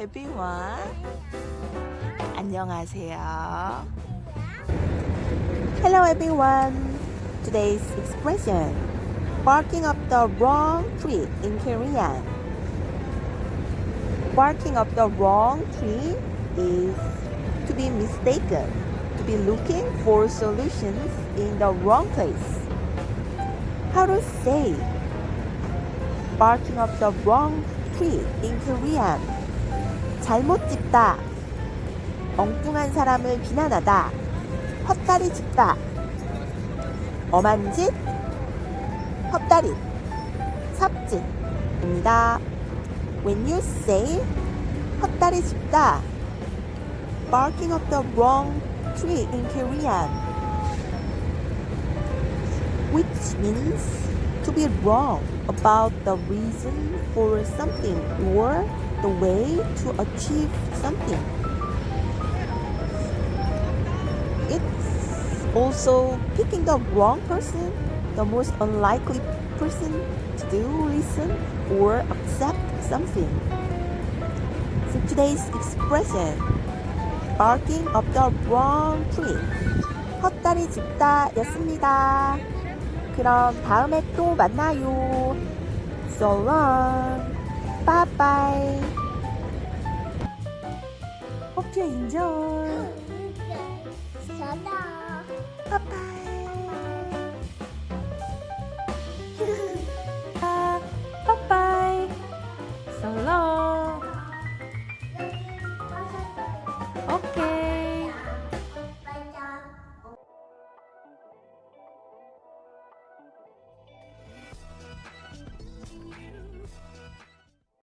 everyone. 안녕하세요. Hello everyone. Today's expression barking up the wrong tree in Korean. Barking up the wrong tree is to be mistaken, to be looking for solutions in the wrong place. How to say barking up the wrong tree in Korean. 잘못 짚다. 엉뚱한 사람을 비난하다. 헛다리 짚다. 엄한 짓, 헛다리, 삽짓입니다. When you say 헛다리 짚다, barking up the wrong tree in Korean, which means to be wrong about the reason for something or the way to achieve something. It's also picking the wrong person, the most unlikely person to do, listen, or accept something. So today's expression, barking up the wrong tree. 헛다리 짚다 였습니다. 그럼 다음에 또 만나요. So long. Bye bye. Hope you enjoy. Bye bye. Bye bye. So long.